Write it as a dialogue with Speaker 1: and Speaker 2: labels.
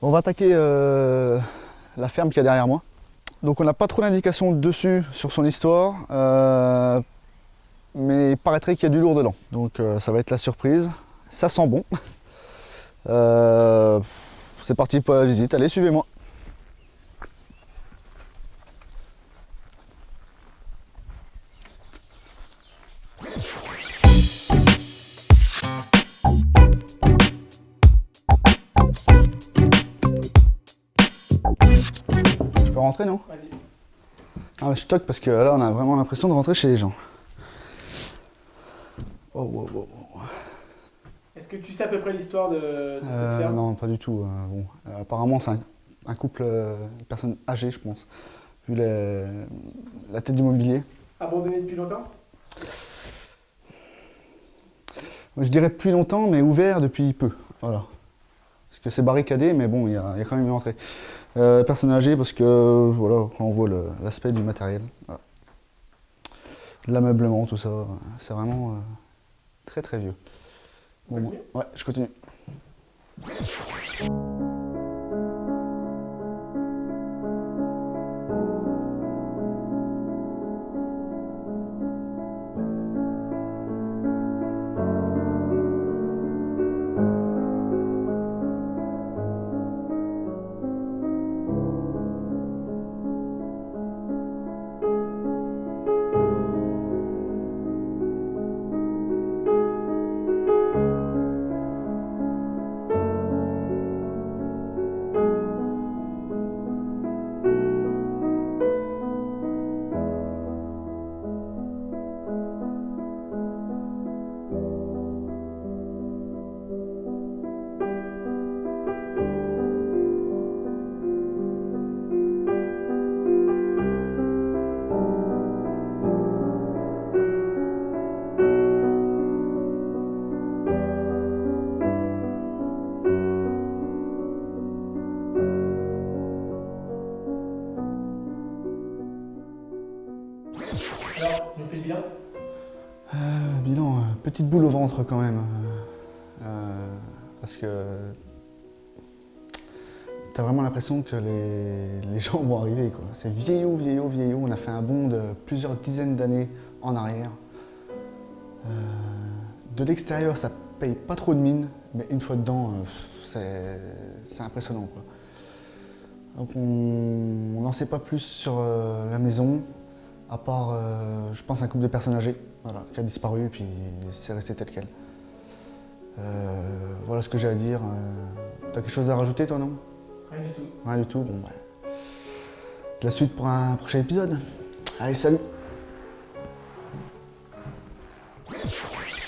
Speaker 1: on
Speaker 2: va attaquer euh, la ferme qui est derrière moi. Donc on n'a pas trop d'indications dessus sur son histoire, euh, mais il paraîtrait qu'il y a du lourd dedans. Donc euh, ça va être la surprise. Ça sent bon. C'est parti pour la visite. Allez, suivez-moi. Rentrer, non
Speaker 1: Vas-y.
Speaker 2: Ah, je toque parce que là, on a vraiment l'impression de rentrer chez les gens. Oh, wow, wow, wow.
Speaker 1: Est-ce que tu sais à peu près l'histoire de, de cette
Speaker 2: Euh,
Speaker 1: ferme
Speaker 2: non, pas du tout. euh, bon. Euh, apparemment, c'est un, un couple, une personne âgée, je pense, vu les- la tête du mobilier.
Speaker 1: Abandonnée depuis longtemps
Speaker 2: je dirais plus longtemps, mais ouvert depuis peu. Voilà. Parce que c'est barricadé, mais bon, il y, a il y a quand même une entrée. Euh, personne âgée, parce que voilà, quand on voit l'aspect du matériel, voilà. l'ameublement, tout ça, c'est vraiment euh, très très vieux. Bon, moi- ouais, je continue.
Speaker 1: Alors, nous bilan
Speaker 2: bilan, petite boule au ventre quand même. euh, euh, parce que t'as vraiment l'impression que les, gens vont arriver. C'est vieillot, vieillot, vieillot. On a fait un bond de plusieurs dizaines d'années en arrière. Euh, de l'extérieur, ça paye pas trop de mine, mais une fois dedans, c'est impressionnant. Donc on n'en sait pas plus sur la maison, à part, euh, je pense, un couple de personnes âgées voilà, qui a disparu et puis c'est resté tel quel. Euh, voilà ce que j'ai à dire. Euh, T'as quelque chose à rajouter toi, non?
Speaker 1: Rien du tout.
Speaker 2: Rien du tout Bon, bah, La suite pour un prochain épisode. Allez, salut